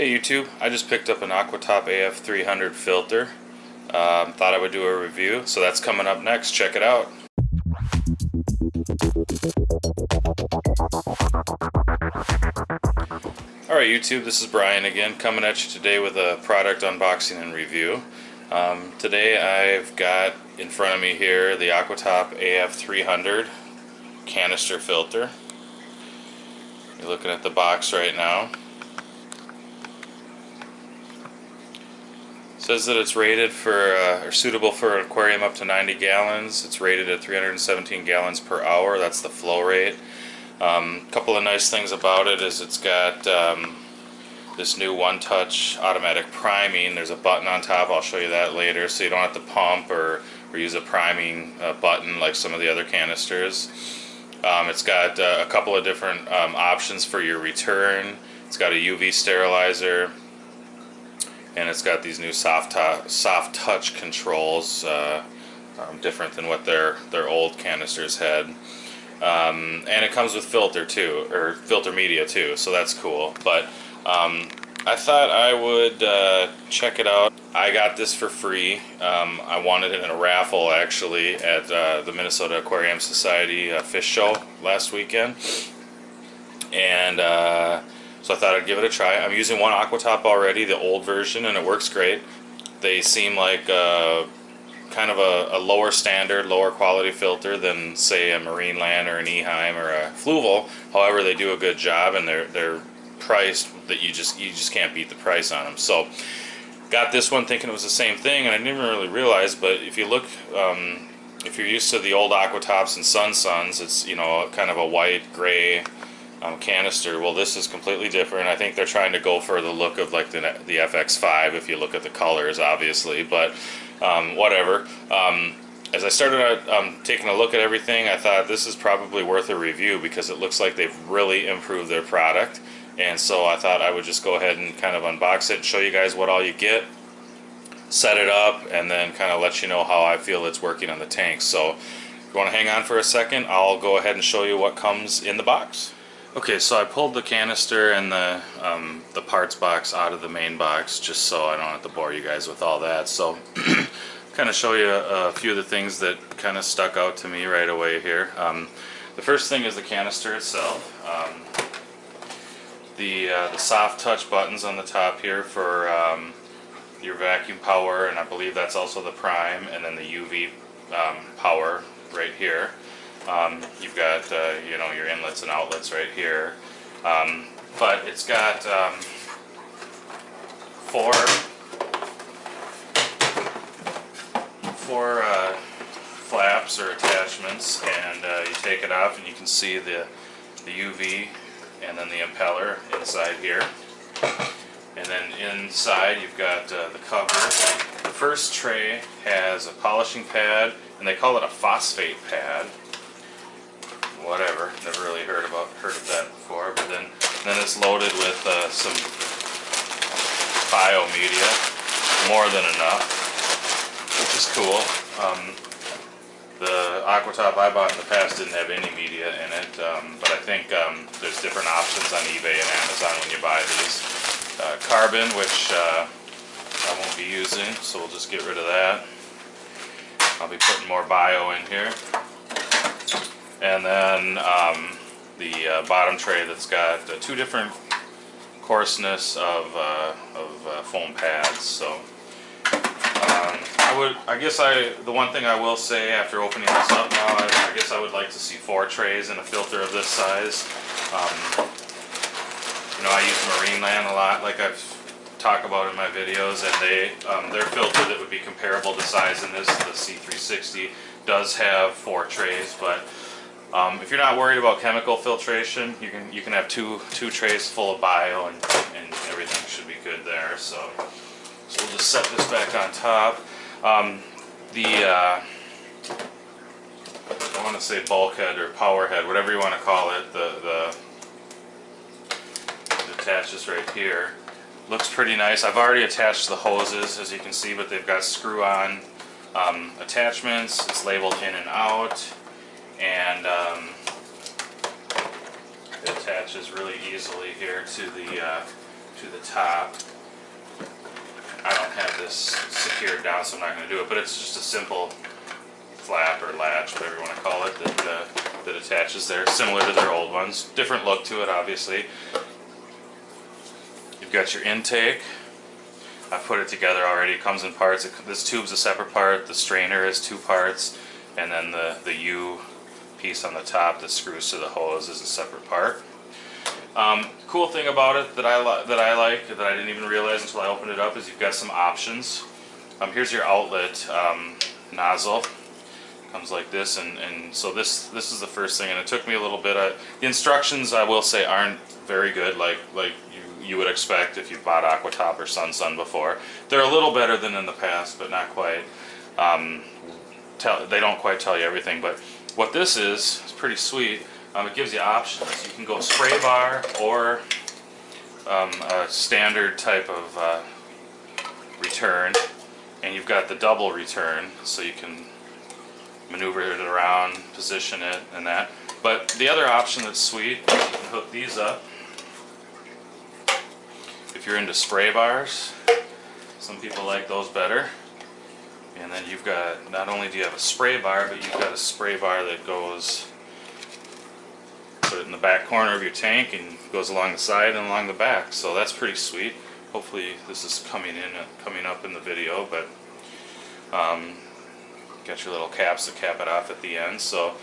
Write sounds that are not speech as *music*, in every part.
Hey YouTube, I just picked up an Aquatop AF300 filter. Um, thought I would do a review, so that's coming up next. Check it out. Alright YouTube, this is Brian again, coming at you today with a product unboxing and review. Um, today I've got in front of me here the Aquatop AF300 canister filter. You're looking at the box right now. Says that it's rated for uh, or suitable for an aquarium up to 90 gallons. It's rated at 317 gallons per hour. That's the flow rate. A um, couple of nice things about it is it's got um, this new one-touch automatic priming. There's a button on top. I'll show you that later, so you don't have to pump or, or use a priming uh, button like some of the other canisters. Um, it's got uh, a couple of different um, options for your return. It's got a UV sterilizer and it's got these new soft soft touch controls, uh, um, different than what their their old canisters had. Um, and it comes with filter too, or filter media too, so that's cool. But um, I thought I would uh, check it out. I got this for free. Um, I wanted it in a raffle actually at uh, the Minnesota Aquarium Society uh, fish show last weekend, and uh, so I thought I'd give it a try. I'm using one Aquatop already, the old version, and it works great. They seem like uh, kind of a, a, lower standard, lower quality filter than say a Marineland or an Eheim or a Fluval. However, they do a good job and they're they're priced that you just you just can't beat the price on them. So got this one thinking it was the same thing, and I didn't really realize. But if you look, um, if you're used to the old Aquatops and Sun Suns, it's you know kind of a white gray um, canister. Well, this is completely different. I think they're trying to go for the look of like the, the FX5 if you look at the colors, obviously, but um, whatever. Um, as I started um, taking a look at everything, I thought this is probably worth a review because it looks like they've really improved their product. And so I thought I would just go ahead and kind of unbox it show you guys what all you get, set it up, and then kind of let you know how I feel it's working on the tank. So if you want to hang on for a second, I'll go ahead and show you what comes in the box. Okay, so I pulled the canister and the, um, the parts box out of the main box just so I don't have to bore you guys with all that. So *clears throat* kind of show you a, a, few of the things that kind of stuck out to me right away here. Um, the first thing is the canister itself. Um, the, uh, the soft touch buttons on the top here for um, your vacuum power and I believe that's also the prime and then the UV um, power right here. Um, you've got uh, you know your inlets and outlets right here, um, but it's got um, four four uh, flaps or attachments, and uh, you take it off, and you can see the the UV and then the impeller inside here. And then inside you've got uh, the cover. The first tray has a polishing pad, and they call it a phosphate pad whatever. Never really heard about heard of that before. But then then it's loaded with uh, some bio media, more than enough, which is cool. Um, the Aquatop I bought in the past didn't have any media in it, um, but I think um, there's different options on eBay and Amazon when you buy these. Uh, carbon, which uh, I won't be using, so we'll just get rid of that. I'll be putting more bio in here and then um, the uh, bottom tray that's got uh, two different coarseness of, uh, of uh, foam pads. So um, I would, I guess I, the one thing I will say after opening this up now, I, I guess I would like to see four trays in a filter of this size. Um, you know, I use Marineland a lot, like I've talked about in my videos, and they, um, their filter that would be comparable to size in this, the C360, does have four trays, but um, if you're not worried about chemical filtration, you can you can have two two trays full of bio and, and everything should be good there. So, so we'll just set this back on top. Um, the uh, I want to say bulkhead or power head, whatever you want to call it, the the attaches right here. Looks pretty nice. I've already attached the hoses, as you can see, but they've got screw-on um, attachments. It's labeled in and out and um, it attaches really easily here to the uh, to the top. I don't have this secured down, so I'm not going to do it, but it's just a simple flap or latch, whatever you want to call it, that, uh, that attaches there, similar to their old ones. Different look to it, obviously. You've got your intake. I put it together already. It comes in parts. It, this tube's a separate part. The strainer is two parts, and then the the U piece on the top that screws to the hose is a separate part. Um, cool thing about it that I that I like that I didn't even realize until I opened it up is you've got some options. Um, here's your outlet um, nozzle. Comes like this, and, and so this this is the first thing, and it took me a little bit. The instructions I will say aren't very good, like like you you would expect if you've bought Aquatop or Sun Sun before. They're a little better than in the past, but not quite. Um, tell they don't quite tell you everything, but what this is is pretty sweet. Um, it gives you options. You can go spray bar or um, a standard type of uh, return, and you've got the double return, so you can maneuver it around, position it, and that. But the other option that's sweet, you can hook these up. If you're into spray bars, some people like those better. And then you've got, not only do you have a spray bar, but you've got a spray bar that goes, put it in the back corner of your tank and goes along the side and along the back. So that's pretty sweet. Hopefully this is coming in, coming up in the video, but um, got your little caps to cap it off at the end. So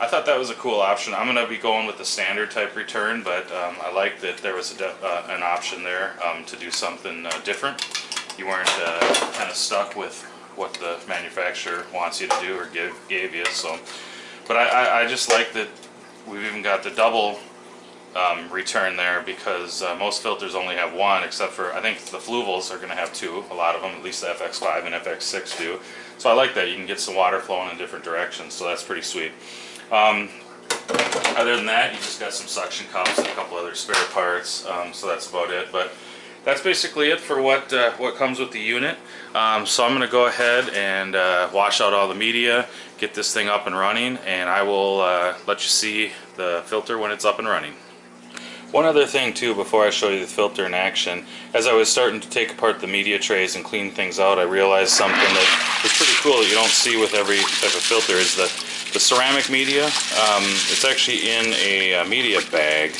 I thought that was a cool option. I'm going to be going with the standard type return, but um, I like that there was uh, an option there um, to do something uh, different. You weren't uh, kind of stuck with what the manufacturer wants you to do or give gave you. So, but I, I, I just like that we've even got the double um, return there because uh, most filters only have one, except for I think the Fluvals are going to have two. A lot of them, at least the FX5 and FX6 do. So I like that. You can get some water flowing in different directions. So that's pretty sweet. Um, other than that, you just got some suction cups and a couple other spare parts. Um, so that's about it. But that's basically it for what uh, what comes with the unit. Um, so I'm going to go ahead and uh, wash out all the media, get this thing up and running, and I will uh, let you see the filter when it's up and running. One other thing too before I show you the filter in action, as I was starting to take apart the media trays and clean things out, I realized something that is pretty cool that you don't see with every type of filter is that the ceramic media, um, it's actually in a, a media bag.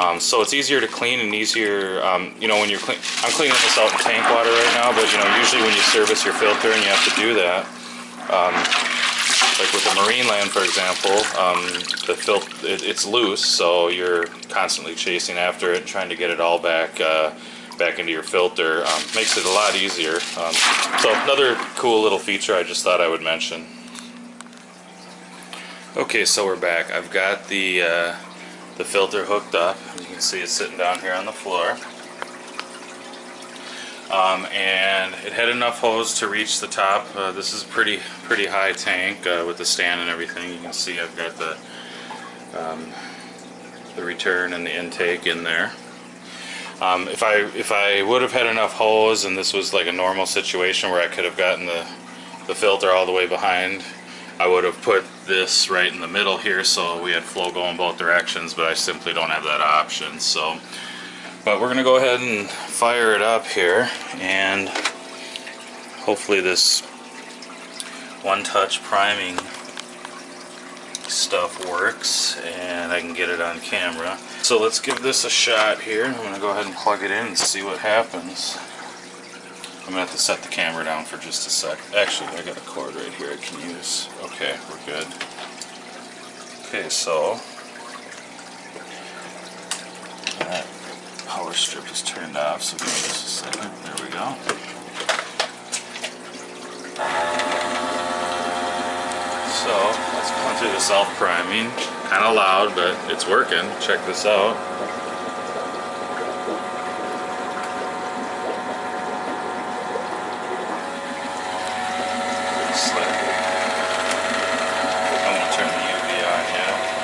Um, so it's easier to clean and easier, um, you know, when you're clean, I'm cleaning this out in tank water right now, but you know, usually when you service your filter and you have to do that, um, like with the Marineland, for example, um, the fil it, it's loose, so you're constantly chasing after it, trying to get it all back uh, back into your filter. Um, makes it a lot easier. Um, so another cool little feature I just thought I would mention. Okay, so we're back. I've got the uh, the filter hooked up. You can see it's sitting down here on the floor. Um, and it had enough hose to reach the top. Uh, this is a pretty pretty high tank uh, with the stand and everything. You can see I've got the um, the return and the intake in there. Um, if I if I would have had enough hose and this was like a normal situation where I could have gotten the the filter all the way behind, I would have put this right in the middle here so we had flow going both directions. But I simply don't have that option. So. But we're going to go ahead and fire it up here and hopefully this one-touch priming stuff works and I can get it on camera. So let's give this a shot here. I'm going to go ahead and plug it in and see what happens. I'm to have to set the camera down for just a sec. Actually, I got a cord right here I can use. Okay, we're good. Okay, so that power strip is turned off, so give me just a second. There we go. So, let's go through the self-priming. Kind of loud, but it's working. Check this out. Slick. I'm gonna turn the UV on yet.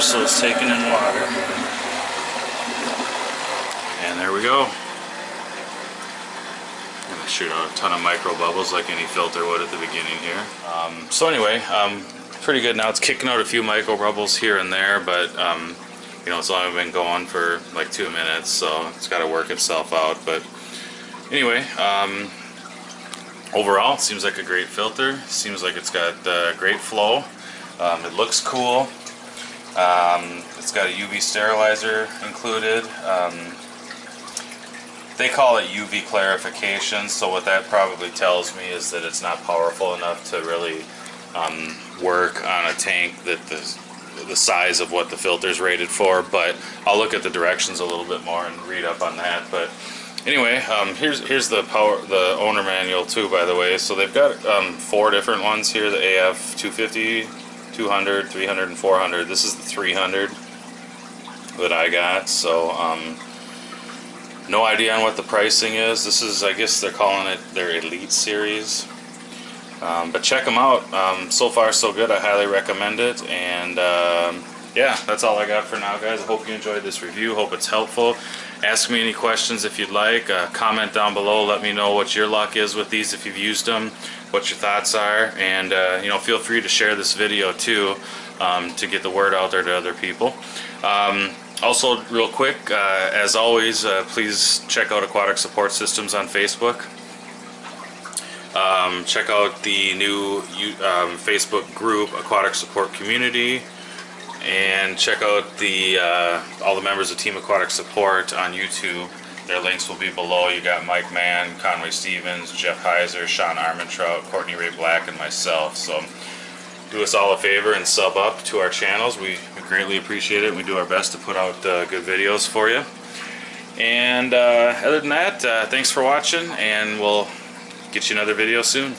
so it's taking in water. And there we go. Gonna shoot out a ton of micro bubbles like any filter would at the beginning here. Um, so anyway, um, pretty good now. It's kicking out a few micro bubbles here and there, but um, you know, it's only been going for like two minutes, so it's got to work itself out. But anyway, um, overall, seems like a great filter. Seems like it's got uh, great flow. Um, it looks cool. Um, it's got a UV sterilizer included. Um, they call it UV clarification, so what that probably tells me is that it's not powerful enough to really um, work on a tank that the the size of what the filter is rated for. But I'll look at the directions a little bit more and read up on that. But anyway, um, here's here's the power the owner manual too. By the way, so they've got um, four different ones here: the AF 250, 200, 300, and 400. This is the 300 that I got. So. Um, no idea on what the pricing is. This is, I guess they're calling it their Elite Series. Um, but check them out. Um, so far, so good. I highly recommend it. And um, yeah, that's all I got for now, guys. I hope you enjoyed this review. Hope it's helpful. Ask me any questions if you'd like. Uh, comment down below. Let me know what your luck is with these if you've used them, what your thoughts are. And, uh, you know, feel free to share this video too um, to get the word out there to other people. Um, also, real quick, uh, as always, uh, please check out Aquatic Support Systems on Facebook. Um, check out the new um, Facebook group, Aquatic Support Community, and check out the uh, all the members of Team Aquatic Support on YouTube. Their links will be below. You got Mike Mann, Conway Stevens, Jeff Heiser, Sean Armentrout, Courtney Ray Black, and myself. So do us all a favor and sub up to our channels. We, greatly appreciate it. We do our best to put out uh, good videos for you. And uh, other than that, uh, thanks for watching, and we'll get you another video soon.